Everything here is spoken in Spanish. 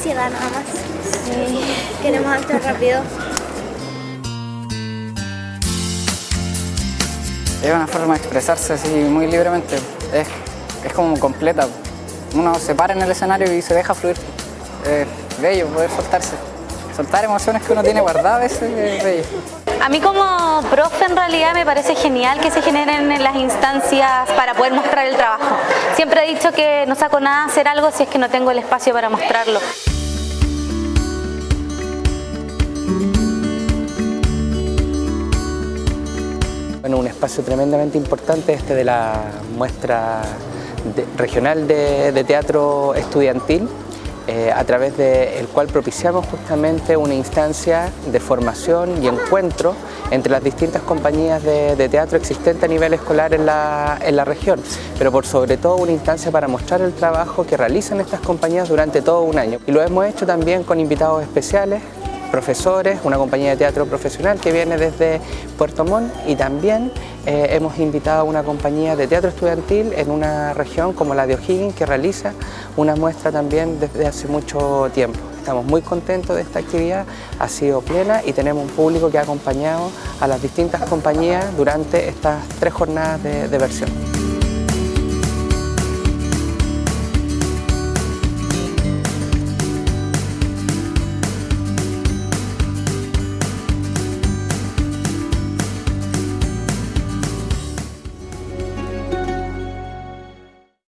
ansiedad nada más. Queremos actuar rápido. Es una forma de expresarse así muy libremente. Es, es como completa. Uno se para en el escenario y se deja fluir. Es bello poder soltarse. Soltar emociones que uno tiene guardadas es bello. A mí como profe en realidad me parece genial que se generen en las instancias para poder mostrar el trabajo. Siempre he dicho que no saco nada hacer algo si es que no tengo el espacio para mostrarlo. Espacio tremendamente importante este de la muestra regional de, teatro estudiantil eh, a través del cual propiciamos justamente una instancia de formación y encuentro entre las distintas compañías de, teatro existentes a nivel escolar en la, en la, región, pero por sobre todo una instancia para mostrar el trabajo que realizan estas compañías durante todo un año. Y lo hemos hecho también con invitados especiales profesores, una compañía de teatro profesional que viene desde Puerto Montt y también eh, hemos invitado a una compañía de teatro estudiantil en una región como la de O'Higgins que realiza una muestra también desde hace mucho tiempo. Estamos muy contentos de esta actividad, ha sido plena y tenemos un público que ha acompañado a las distintas compañías durante estas tres jornadas de versión.